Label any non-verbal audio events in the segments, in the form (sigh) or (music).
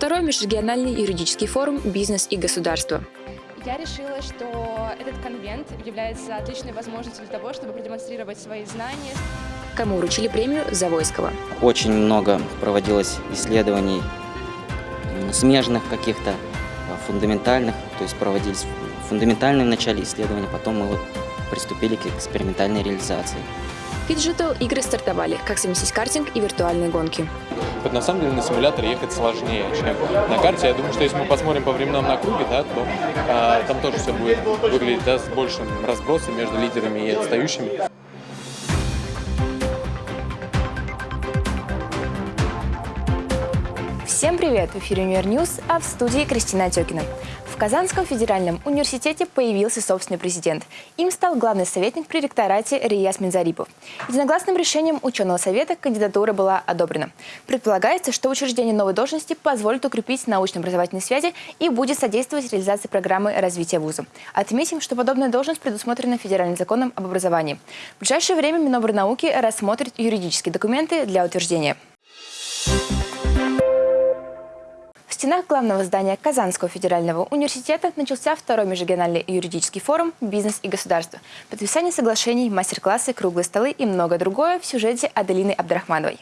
второй межрегиональный юридический форум «Бизнес и государство». Я решила, что этот конвент является отличной возможностью для того, чтобы продемонстрировать свои знания. Кому вручили премию Завойского? Очень много проводилось исследований смежных каких-то, фундаментальных, то есть проводились фундаментальные в начале исследования, потом мы вот приступили к экспериментальной реализации. Фиджитал игры стартовали, как совместить картинг и виртуальные гонки. Вот на самом деле на симуляторе ехать сложнее, чем на карте. Я думаю, что если мы посмотрим по временам на круге, да, то а, там тоже все будет выглядеть да, с большим разбросом между лидерами и отстающими. Всем привет! В эфире Универ News, а в студии Кристина Отекина. В Казанском федеральном университете появился собственный президент. Им стал главный советник при ректорате Рияс Минзарипов. Единогласным решением ученого совета кандидатура была одобрена. Предполагается, что учреждение новой должности позволит укрепить научно-образовательные связи и будет содействовать реализации программы развития вуза. Отметим, что подобная должность предусмотрена федеральным законом об образовании. В ближайшее время Минобрнауки рассмотрит юридические документы для утверждения стенах главного здания Казанского федерального университета начался второй межрегиональный юридический форум «Бизнес и государство». Подписание соглашений, мастер-классы, круглые столы и многое другое в сюжете Аделины Абдрахмановой.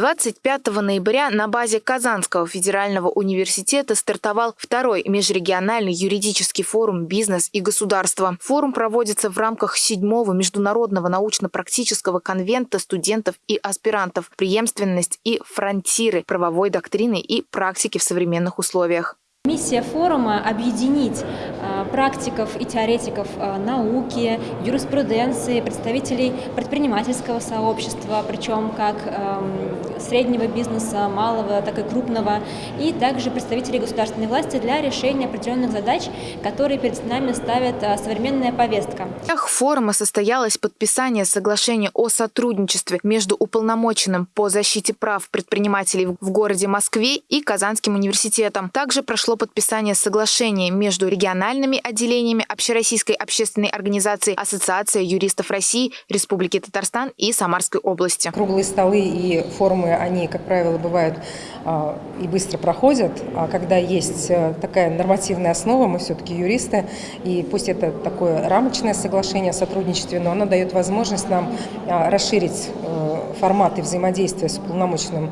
25 ноября на базе Казанского федерального университета стартовал второй межрегиональный юридический форум «Бизнес и государство». Форум проводится в рамках седьмого международного научно-практического конвента студентов и аспирантов «Преемственность и фронтиры правовой доктрины и практики в современных условиях». Миссия форума – объединить а, практиков и теоретиков а, науки, юриспруденции, представителей предпринимательского сообщества, причем как среднего бизнеса, малого, так и крупного, и также представителей государственной власти для решения определенных задач, которые перед нами ставит а, современная повестка. В форума состоялось подписание соглашения о сотрудничестве между уполномоченным по защите прав предпринимателей в городе Москве и Казанским университетом. Также прошло подписание соглашения между региональными отделениями Общероссийской общественной организации Ассоциация юристов России, Республики Татарстан и Самарской области. Круглые столы и форумы, они, как правило, бывают а, и быстро проходят, а когда есть э, такая нормативная основа, мы все-таки юристы, и пусть это такое рамочное соглашение о сотрудничестве, но оно дает возможность нам а, расширить э, форматы взаимодействия с уполномоченным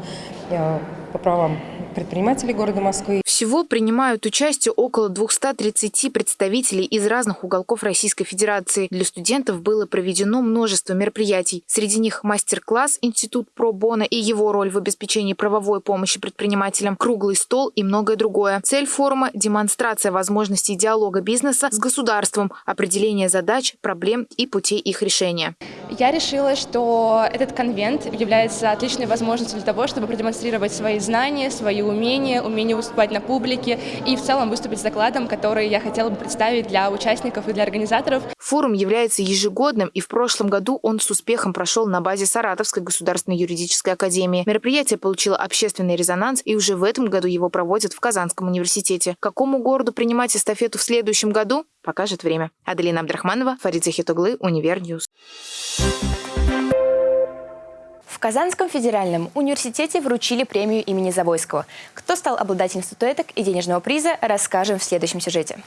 э, по правам предпринимателей города Москвы. Всего принимают участие около 230 представителей из разных уголков Российской Федерации. Для студентов было проведено множество мероприятий. Среди них мастер-класс «Институт Про Бона» и его роль в обеспечении правовой помощи предпринимателям, круглый стол и многое другое. Цель форума – демонстрация возможностей диалога бизнеса с государством, определение задач, проблем и путей их решения. Я решила, что этот конвент является отличной возможностью для того, чтобы продемонстрировать свои знания, свои умения, умение выступать на публике и в целом выступить с докладом, который я хотела бы представить для участников и для организаторов. Форум является ежегодным, и в прошлом году он с успехом прошел на базе Саратовской государственной юридической академии. Мероприятие получило общественный резонанс, и уже в этом году его проводят в Казанском университете. Какому городу принимать эстафету в следующем году, покажет время. Аделина Абдрахманова, Фарид Захитоглы, Универ News. В Казанском федеральном университете вручили премию имени Завойского. Кто стал обладателем статуэток и денежного приза, расскажем в следующем сюжете.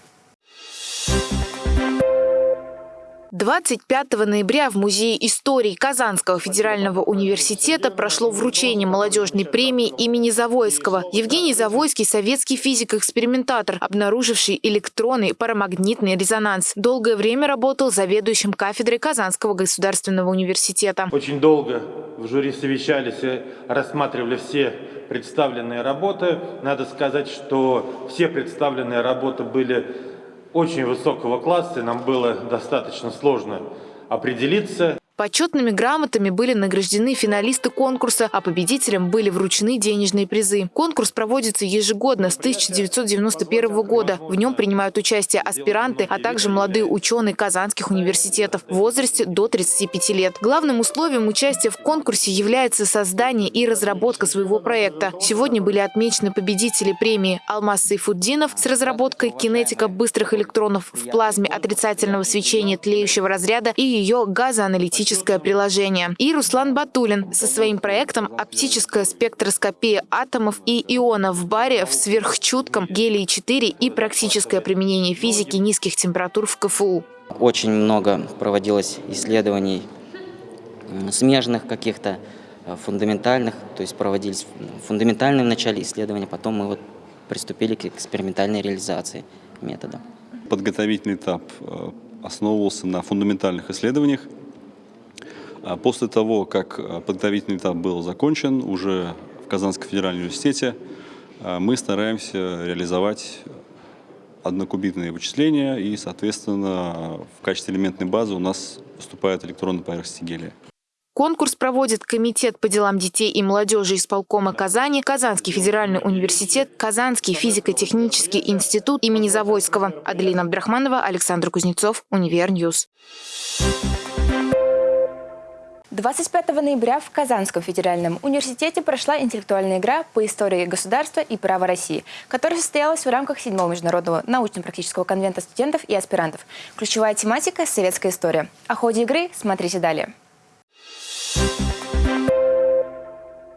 25 ноября в Музее истории Казанского федерального университета прошло вручение молодежной премии имени Завойского. Евгений Завойский – советский физик-экспериментатор, обнаруживший электронный парамагнитный резонанс. Долгое время работал заведующим кафедрой Казанского государственного университета. Очень долго в жюри совещались и рассматривали все представленные работы. Надо сказать, что все представленные работы были очень высокого класса, и нам было достаточно сложно определиться. Почетными грамотами были награждены финалисты конкурса, а победителям были вручены денежные призы. Конкурс проводится ежегодно с 1991 года. В нем принимают участие аспиранты, а также молодые ученые казанских университетов в возрасте до 35 лет. Главным условием участия в конкурсе является создание и разработка своего проекта. Сегодня были отмечены победители премии Алмаз Сайфуддинов с разработкой кинетика быстрых электронов в плазме отрицательного свечения тлеющего разряда и ее газоаналитического практическое приложение. И Руслан Батулин со своим проектом «Оптическая спектроскопия атомов и ионов в баре в сверхчутком гелии-4 и практическое применение физики низких температур в КФУ». Очень много проводилось исследований смежных каких-то, э, фундаментальных, то есть проводились фундаментальные в начале исследования, потом мы вот приступили к экспериментальной реализации метода. Подготовительный этап э, основывался на фундаментальных исследованиях. А после того, как э, подготовительный этап был закончен, уже в Казанском федеральном университете мы стараемся реализовать однокубитные вычисления и, соответственно, в качестве элементной базы у нас поступает электронная поверхность гелия. Конкурс проводит Комитет по делам детей и молодежи исполкома Казани, Казанский федеральный университет, Казанский физико-технический институт имени Завойского. Аделина Абдрахманова, Александр Кузнецов, Универ News. 25 ноября в Казанском федеральном университете прошла интеллектуальная игра по истории государства и права России, которая состоялась в рамках 7 международного научно-практического конвента студентов и аспирантов. Ключевая тематика – советская история. О ходе игры смотрите далее.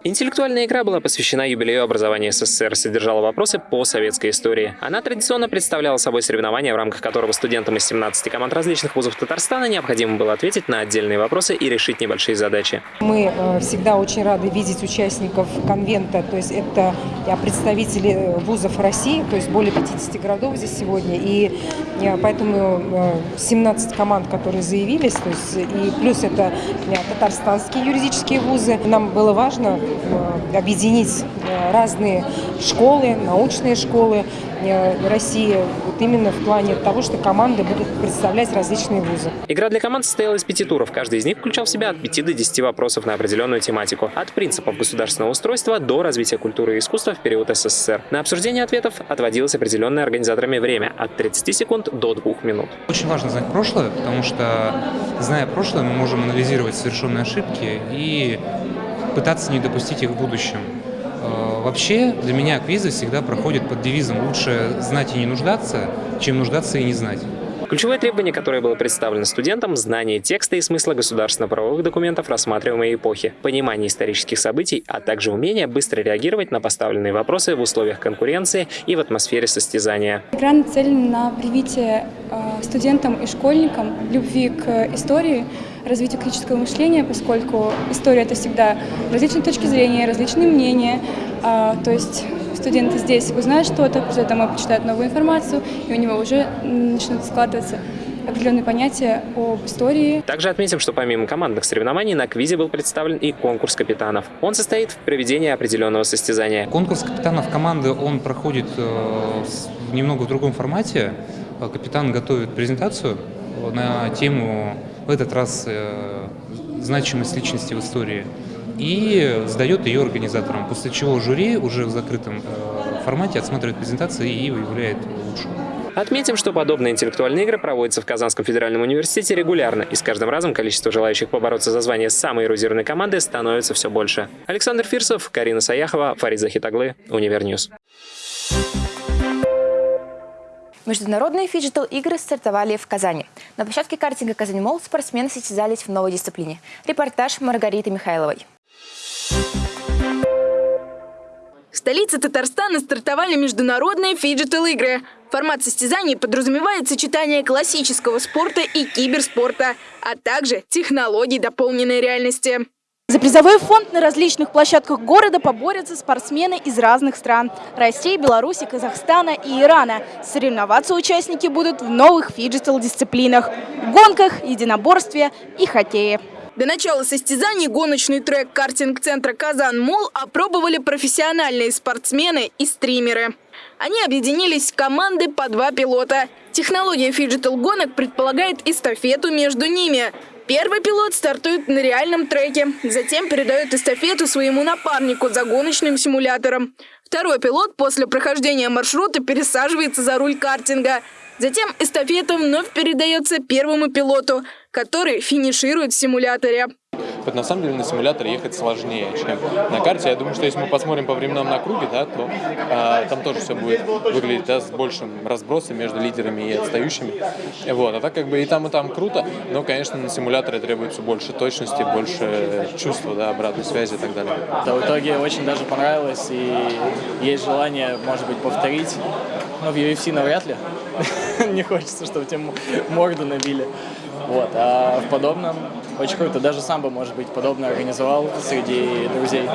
Интеллектуальная игра была посвящена юбилею образования СССР, содержала вопросы по советской истории. Она традиционно представляла собой соревнование, в рамках которого студентам из 17 команд различных вузов Татарстана необходимо было ответить на отдельные вопросы и решить небольшие задачи. Мы э, всегда очень рады видеть участников конвента, то есть это представители вузов России, то есть более 50 городов здесь сегодня, и э, поэтому 17 э, команд, которые заявились, то есть и плюс это татарстанские юридические вузы. Нам было важно Э, объединить э, разные школы, научные школы э, России, вот именно в плане того, что команды будут представлять различные вузы. Игра для команд состояла из пяти туров. Каждый из них включал в себя от 5 до 10 вопросов на определенную тематику. От принципов государственного устройства до развития культуры и искусства в период СССР. На обсуждение ответов отводилось определенное организаторами время от 30 секунд до 2 минут. Очень важно знать прошлое, потому что, зная прошлое, мы можем анализировать совершенные ошибки и пытаться не допустить их в будущем. Э, вообще, для меня квизы всегда проходят под девизом «лучше знать и не нуждаться, чем нуждаться и не знать». Ключевое требование, которое было представлено студентам – знание текста и смысла государственно-правовых документов рассматриваемой эпохи, понимание исторических событий, а также умение быстро реагировать на поставленные вопросы в условиях конкуренции и в атмосфере состязания. Игра нацелена на привитие э, студентам и школьникам любви к истории, развитию критического мышления, поскольку история – это всегда различные точки зрения, различные мнения, а, то есть студенты здесь узнают что-то, после этого почитают новую информацию, и у него уже начнут складываться определенные понятия об истории. Также отметим, что помимо командных соревнований на квизе был представлен и конкурс капитанов. Он состоит в проведении определенного состязания. Конкурс капитанов команды, он проходит э, немного в другом формате. Капитан готовит презентацию на тему, в этот раз, э, значимость личности в истории и сдает ее организаторам, после чего жюри уже в закрытом э, формате отсматривает презентации и выявляет лучшую. Отметим, что подобные интеллектуальные игры проводятся в Казанском федеральном университете регулярно, и с каждым разом количество желающих побороться за звание самой эрудированной команды становится все больше. Александр Фирсов, Карина Саяхова, Фарид Захитоглы, Универ News. Международные фиджитал-игры стартовали в Казани. На площадке картинга «Казань Мол» спортсмены состязались в новой дисциплине. Репортаж Маргариты Михайловой. В столице Татарстана стартовали международные фиджитал-игры. Формат состязаний подразумевает сочетание классического спорта и киберспорта, а также технологий дополненной реальности. За призовой фонд на различных площадках города поборются спортсмены из разных стран – России, Беларуси, Казахстана и Ирана. Соревноваться участники будут в новых фиджитал-дисциплинах – гонках, единоборстве и хоккее. До начала состязаний гоночный трек картинг-центра «Kazan Mall» опробовали профессиональные спортсмены и стримеры. Они объединились в команды по два пилота. Технология фиджитал-гонок предполагает эстафету между ними. Первый пилот стартует на реальном треке, затем передает эстафету своему напарнику за гоночным симулятором. Второй пилот после прохождения маршрута пересаживается за руль картинга. Затем эстафета вновь передается первому пилоту, который финиширует в симуляторе. Вот на самом деле на симуляторе ехать сложнее, чем на карте. Я думаю, что если мы посмотрим по временам на круге, да, то а, там тоже все будет выглядеть да, с большим разбросом между лидерами и отстающими. Вот. А так как бы и там, и там круто, но, конечно, на симуляторе требуется больше точности, больше чувства, да, обратной связи и так далее. Да, в итоге очень даже понравилось, и есть желание, может быть, повторить. Но в UFC навряд ли. (laughs) Не хочется, чтобы тебе морду набили. Вот. А в подобном очень круто. Даже сам бы, может быть, подобное организовал среди друзей.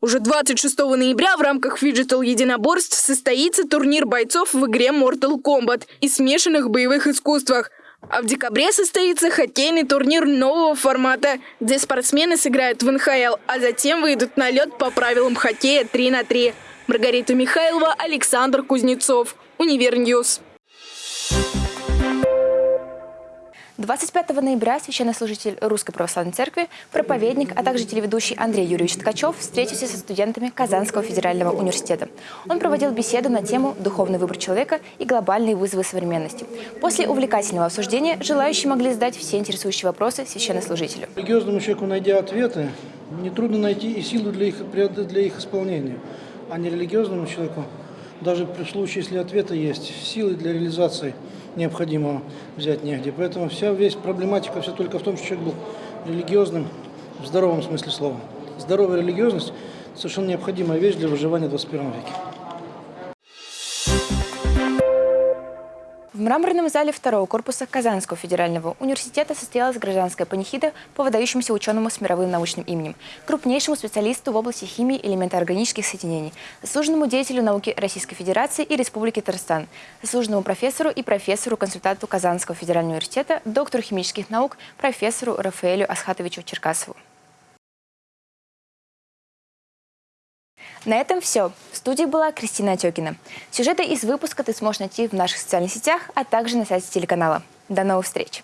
Уже 26 ноября в рамках фиджитал единоборств состоится турнир бойцов в игре Mortal Kombat и смешанных боевых искусствах. А в декабре состоится хоккейный турнир нового формата, где спортсмены сыграют в НХЛ, а затем выйдут на лед по правилам хоккея 3 на 3. Маргарита Михайлова, Александр Кузнецов. Универ News. 25 ноября священнослужитель Русской Православной Церкви, проповедник, а также телеведущий Андрей Юрьевич Ткачев встретился со студентами Казанского федерального университета. Он проводил беседу на тему «Духовный выбор человека и глобальные вызовы современности». После увлекательного обсуждения желающие могли задать все интересующие вопросы священнослужителю. Религиозному человеку, найдя ответы, нетрудно найти и силу для их, для их исполнения, а не религиозному человеку даже при случае, если ответы есть, силы для реализации – необходимо взять негде. Поэтому вся весь проблематика все только в том, что человек был религиозным в здоровом смысле слова. Здоровая религиозность – совершенно необходимая вещь для выживания в 21 веке. В мраморном зале второго корпуса Казанского федерального университета состоялась гражданская панихида по выдающемуся ученому с мировым научным именем, крупнейшему специалисту в области химии элементоорганических соединений, заслуженному деятелю науки Российской Федерации и Республики Татарстан, заслуженному профессору и профессору-консультанту Казанского федерального университета, доктору химических наук, профессору Рафаэлю Асхатовичу Черкасову. На этом все. В студии была Кристина Отекина. Сюжеты из выпуска ты сможешь найти в наших социальных сетях, а также на сайте телеканала. До новых встреч!